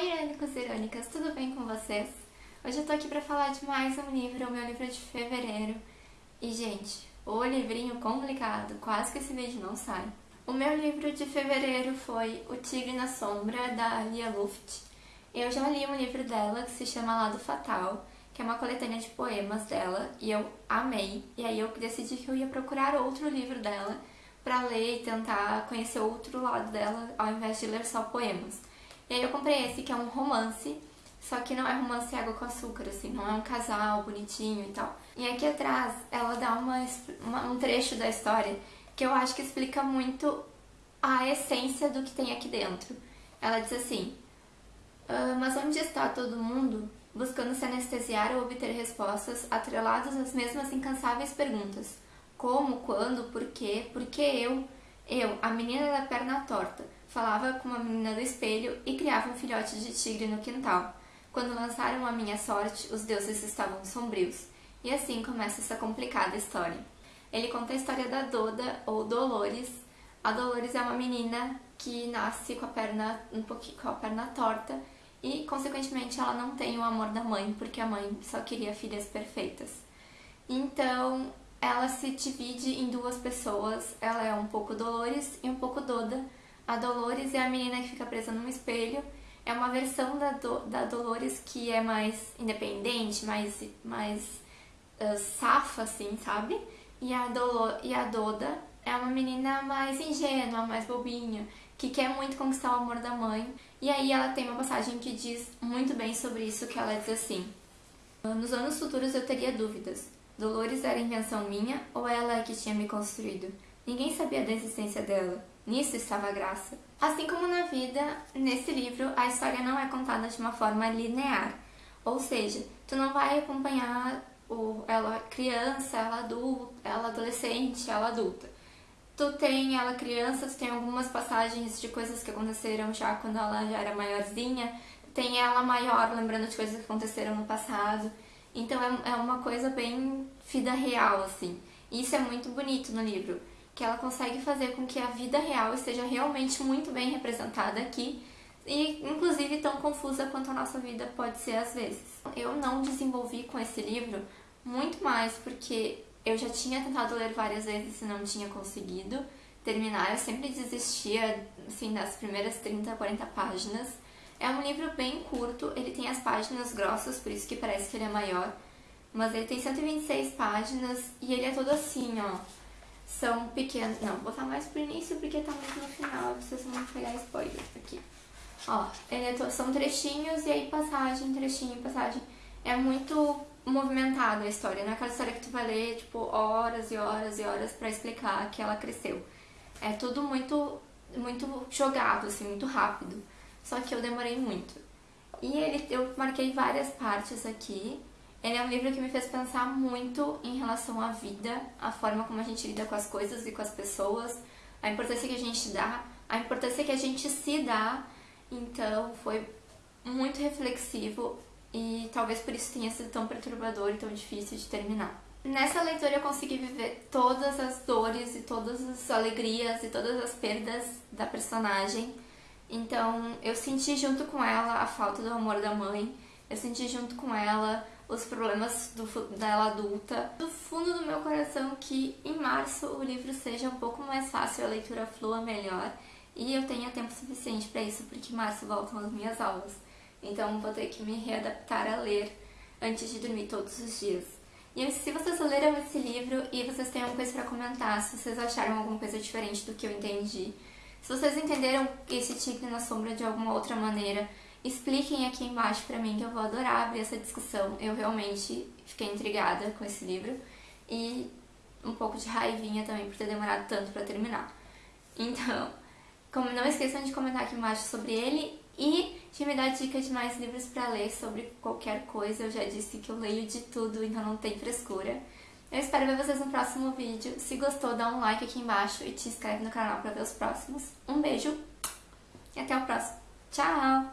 Oi, irônicos e irônicas, tudo bem com vocês? Hoje eu tô aqui pra falar de mais um livro, o meu livro de fevereiro. E, gente, o livrinho complicado, quase que esse vídeo não sai. O meu livro de fevereiro foi O Tigre na Sombra, da Lia Luft. Eu já li um livro dela que se chama Lado Fatal, que é uma coletânea de poemas dela, e eu amei. E aí eu decidi que eu ia procurar outro livro dela pra ler e tentar conhecer outro lado dela, ao invés de ler só poemas. E aí eu comprei esse, que é um romance, só que não é romance água com açúcar, assim, não é um casal bonitinho e tal. E aqui atrás ela dá uma, uma, um trecho da história que eu acho que explica muito a essência do que tem aqui dentro. Ela diz assim, ah, mas onde está todo mundo buscando se anestesiar ou obter respostas atreladas às mesmas incansáveis perguntas? Como, quando, por quê, por que eu? Eu, a menina da perna torta, falava com uma menina do espelho e criava um filhote de tigre no quintal. Quando lançaram a minha sorte, os deuses estavam sombrios. E assim começa essa complicada história. Ele conta a história da Doda, ou Dolores. A Dolores é uma menina que nasce com a perna um pouquinho com a perna torta e, consequentemente, ela não tem o amor da mãe, porque a mãe só queria filhas perfeitas. Então, ela se divide em duas pessoas. Ela é um pouco Dolores e um pouco Doda, a Dolores é a menina que fica presa num espelho. É uma versão da, Do, da Dolores que é mais independente, mais, mais uh, safa, assim, sabe? E a, e a Doda é uma menina mais ingênua, mais bobinha, que quer muito conquistar o amor da mãe. E aí ela tem uma passagem que diz muito bem sobre isso, que ela diz assim... Nos anos futuros eu teria dúvidas. Dolores era invenção minha ou ela é que tinha me construído? Ninguém sabia da existência dela. Nisso estava a graça. Assim como na vida, nesse livro a história não é contada de uma forma linear. Ou seja, tu não vai acompanhar o, ela criança, ela adulta, ela adolescente, ela adulta. Tu tem ela criança, tu tem algumas passagens de coisas que aconteceram já quando ela já era maiorzinha, tem ela maior lembrando de coisas que aconteceram no passado. Então é, é uma coisa bem vida real, assim. Isso é muito bonito no livro que ela consegue fazer com que a vida real esteja realmente muito bem representada aqui e inclusive tão confusa quanto a nossa vida pode ser às vezes. Eu não desenvolvi com esse livro muito mais porque eu já tinha tentado ler várias vezes e não tinha conseguido terminar, eu sempre desistia assim das primeiras 30, 40 páginas. É um livro bem curto, ele tem as páginas grossas, por isso que parece que ele é maior, mas ele tem 126 páginas e ele é todo assim, ó são pequenos... Não, vou botar mais pro início porque tá muito no final, vocês vão pegar spoiler aqui. Ó, é, são trechinhos e aí passagem, trechinho, passagem. É muito movimentada a história, não é aquela história que tu vai ler, tipo, horas e horas e horas pra explicar que ela cresceu. É tudo muito, muito jogado, assim, muito rápido. Só que eu demorei muito. E ele, eu marquei várias partes aqui, ele é um livro que me fez pensar muito em relação à vida, a forma como a gente lida com as coisas e com as pessoas, a importância que a gente dá, a importância que a gente se dá. Então foi muito reflexivo e talvez por isso tenha sido tão perturbador e tão difícil de terminar. Nessa leitura eu consegui viver todas as dores e todas as alegrias e todas as perdas da personagem. Então eu senti junto com ela a falta do amor da mãe, eu senti junto com ela os problemas do, dela adulta. Do fundo do meu coração que em março o livro seja um pouco mais fácil, a leitura flua melhor e eu tenha tempo suficiente para isso, porque em março voltam as minhas aulas. Então vou ter que me readaptar a ler antes de dormir todos os dias. E se vocês leram esse livro e vocês têm alguma coisa para comentar, se vocês acharam alguma coisa diferente do que eu entendi, se vocês entenderam esse tigre na sombra de alguma outra maneira, Expliquem aqui embaixo pra mim que eu vou adorar abrir essa discussão. Eu realmente fiquei intrigada com esse livro e um pouco de raivinha também por ter demorado tanto pra terminar. Então, como não esqueçam de comentar aqui embaixo sobre ele e de me dar dicas de mais livros pra ler sobre qualquer coisa. Eu já disse que eu leio de tudo, então não tem frescura. Eu espero ver vocês no próximo vídeo. Se gostou, dá um like aqui embaixo e te inscreve no canal pra ver os próximos. Um beijo e até o próximo. chào.